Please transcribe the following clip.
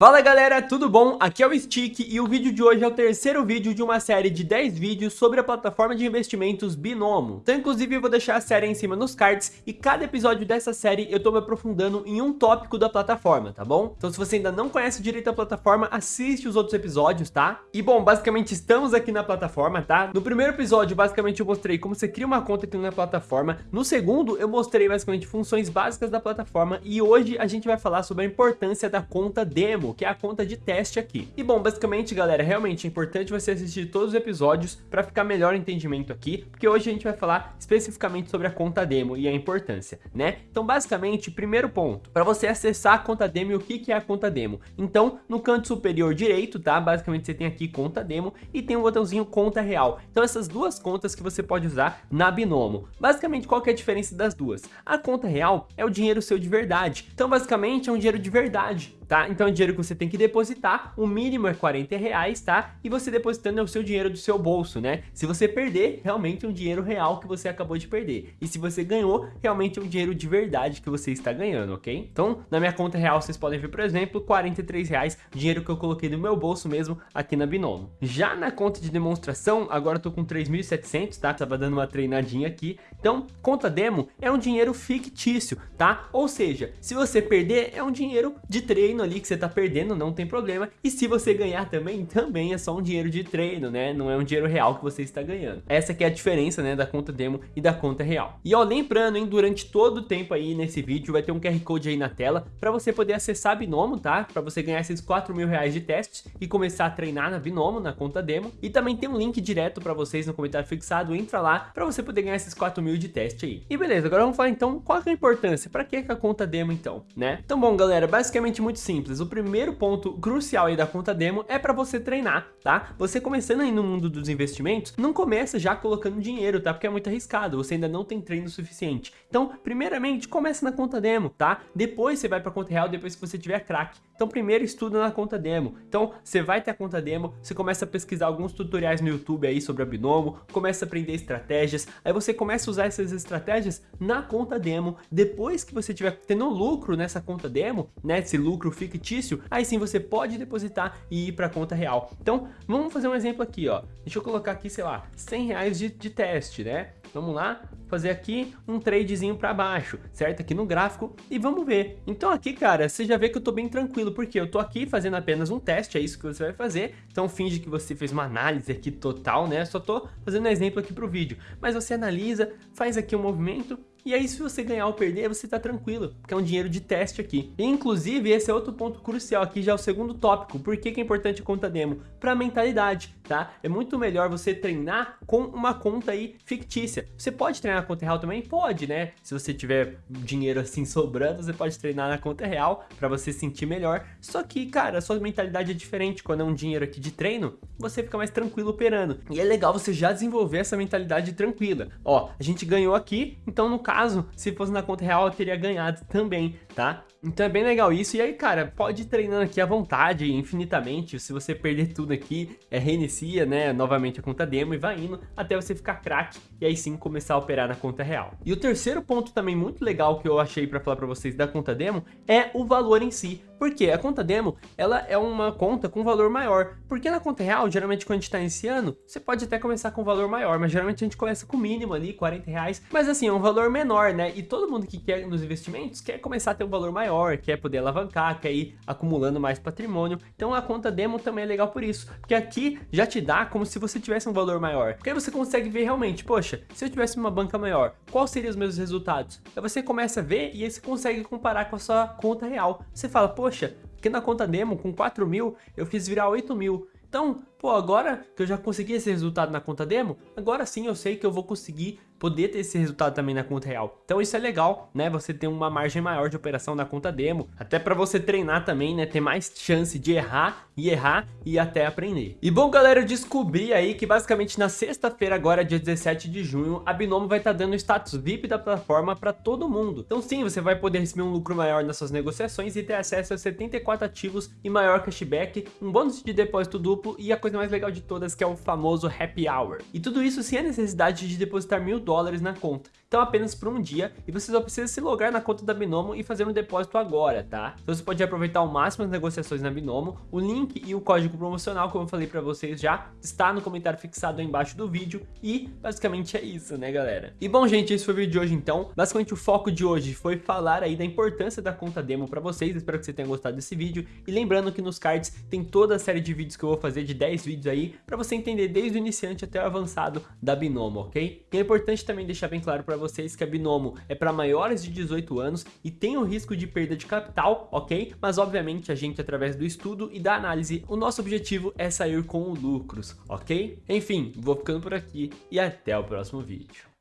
Fala galera, tudo bom? Aqui é o Stick e o vídeo de hoje é o terceiro vídeo de uma série de 10 vídeos sobre a plataforma de investimentos Binomo. Então inclusive eu vou deixar a série em cima nos cards e cada episódio dessa série eu tô me aprofundando em um tópico da plataforma, tá bom? Então se você ainda não conhece direito a plataforma, assiste os outros episódios, tá? E bom, basicamente estamos aqui na plataforma, tá? No primeiro episódio basicamente eu mostrei como você cria uma conta aqui na plataforma, no segundo eu mostrei basicamente funções básicas da plataforma e hoje a gente vai falar sobre a importância da conta demo que é a conta de teste aqui. E bom, basicamente, galera, realmente é importante você assistir todos os episódios para ficar melhor entendimento aqui, porque hoje a gente vai falar especificamente sobre a conta demo e a importância, né? Então, basicamente, primeiro ponto, para você acessar a conta demo, o que, que é a conta demo? Então, no canto superior direito, tá? Basicamente, você tem aqui conta demo e tem um botãozinho conta real. Então, essas duas contas que você pode usar na Binomo. Basicamente, qual que é a diferença das duas? A conta real é o dinheiro seu de verdade. Então, basicamente, é um dinheiro de verdade, tá? Então, é dinheiro que você tem que depositar, o mínimo é 40 reais, tá? E você depositando é o seu dinheiro do seu bolso, né? Se você perder, realmente é um dinheiro real que você acabou de perder. E se você ganhou, realmente é um dinheiro de verdade que você está ganhando, ok? Então, na minha conta real, vocês podem ver, por exemplo, 43 reais, dinheiro que eu coloquei no meu bolso mesmo aqui na Binomo. Já na conta de demonstração, agora eu tô com 3.700, tá? Tava dando uma treinadinha aqui. Então, conta demo é um dinheiro fictício, tá? Ou seja, se você perder, é um dinheiro de treino ali que você tá perdendo, não tem problema. E se você ganhar também, também é só um dinheiro de treino, né? Não é um dinheiro real que você está ganhando. Essa que é a diferença, né, da conta demo e da conta real. E ó, lembrando, hein, durante todo o tempo aí nesse vídeo vai ter um QR Code aí na tela para você poder acessar a Binomo, tá? Para você ganhar esses 4 mil reais de teste e começar a treinar na Binomo, na conta demo. E também tem um link direto para vocês no comentário fixado, entra lá para você poder ganhar esses 4 mil de teste aí. E beleza, agora vamos falar então qual é a importância, para que a conta demo então, né? Então bom galera, basicamente muito simples, o primeiro ponto crucial aí da conta demo é para você treinar, tá? Você começando aí no mundo dos investimentos, não começa já colocando dinheiro, tá? Porque é muito arriscado, você ainda não tem treino suficiente. Então, primeiramente, comece na conta demo, tá? Depois você vai para conta real, depois que você tiver crack. Então, primeiro estuda na conta demo. Então, você vai ter a conta demo, você começa a pesquisar alguns tutoriais no YouTube aí sobre a Binomo, começa a aprender estratégias, aí você começa a usar essas estratégias na conta demo. Depois que você tiver tendo lucro nessa conta demo, né, esse lucro fictício, aí sim você pode depositar e ir para a conta real. Então, vamos fazer um exemplo aqui, ó. Deixa eu colocar aqui, sei lá, 100 reais de, de teste, né? Vamos lá, fazer aqui um tradezinho para baixo, certo? Aqui no gráfico e vamos ver. Então aqui, cara, você já vê que eu tô bem tranquilo, porque eu tô aqui fazendo apenas um teste, é isso que você vai fazer. Então finge que você fez uma análise aqui total, né? Só tô fazendo um exemplo aqui pro vídeo. Mas você analisa, faz aqui um movimento e aí, se você ganhar ou perder, você tá tranquilo, porque é um dinheiro de teste aqui. E, inclusive, esse é outro ponto crucial aqui, já é o segundo tópico. Por que, que é importante a conta demo? Para mentalidade, tá? É muito melhor você treinar com uma conta aí fictícia. Você pode treinar na conta real também? Pode, né? Se você tiver dinheiro assim sobrando, você pode treinar na conta real para você sentir melhor. Só que, cara, a sua mentalidade é diferente. Quando é um dinheiro aqui de treino, você fica mais tranquilo operando. E é legal você já desenvolver essa mentalidade tranquila. Ó, a gente ganhou aqui, então no caso caso, se fosse na conta real, eu teria ganhado também, tá? Então é bem legal isso. E aí, cara, pode ir treinando aqui à vontade, infinitamente. Se você perder tudo aqui, é, reinicia, né, novamente a conta demo e vai indo até você ficar craque e aí sim começar a operar na conta real. E o terceiro ponto também muito legal que eu achei para falar para vocês da conta demo é o valor em si. Porque a conta demo, ela é uma conta com valor maior. Porque na conta real, geralmente quando a gente está iniciando, você pode até começar com valor maior, mas geralmente a gente começa com o mínimo ali, 40 reais. Mas assim, é um valor menor, né? E todo mundo que quer nos investimentos quer começar a ter um valor maior, quer poder alavancar, quer ir acumulando mais patrimônio. Então a conta demo também é legal por isso. Porque aqui já te dá como se você tivesse um valor maior. Porque aí você consegue ver realmente, poxa, se eu tivesse uma banca maior, quais seriam os meus resultados? Aí você começa a ver e aí você consegue comparar com a sua conta real. Você fala, poxa, porque na conta demo, com 4 mil, eu fiz virar 8 mil. Então, pô, agora que eu já consegui esse resultado na conta demo, agora sim eu sei que eu vou conseguir poder ter esse resultado também na conta real. Então isso é legal, né? Você ter uma margem maior de operação na conta demo, até para você treinar também, né? Ter mais chance de errar e errar e até aprender. E bom, galera, eu descobri aí que basicamente na sexta-feira agora, dia 17 de junho, a Binomo vai estar tá dando status VIP da plataforma para todo mundo. Então sim, você vai poder receber um lucro maior nas suas negociações e ter acesso a 74 ativos e maior cashback, um bônus de depósito duplo e a coisa mais legal de todas que é o famoso Happy Hour. E tudo isso sem a necessidade de depositar mil dólares na conta. Então apenas por um dia, e você só precisa se logar na conta da Binomo e fazer um depósito agora, tá? Então você pode aproveitar ao máximo as negociações na Binomo, o link e o código promocional, como eu falei pra vocês já, está no comentário fixado aí embaixo do vídeo, e basicamente é isso, né galera? E bom gente, esse foi o vídeo de hoje então, basicamente o foco de hoje foi falar aí da importância da conta demo pra vocês, espero que você tenha gostado desse vídeo, e lembrando que nos cards tem toda a série de vídeos que eu vou fazer, de 10 vídeos aí, pra você entender desde o iniciante até o avançado da Binomo, ok? E é importante também deixar bem claro pra vocês que a Binomo é para maiores de 18 anos e tem o risco de perda de capital, ok? Mas obviamente a gente através do estudo e da análise, o nosso objetivo é sair com lucros, ok? Enfim, vou ficando por aqui e até o próximo vídeo.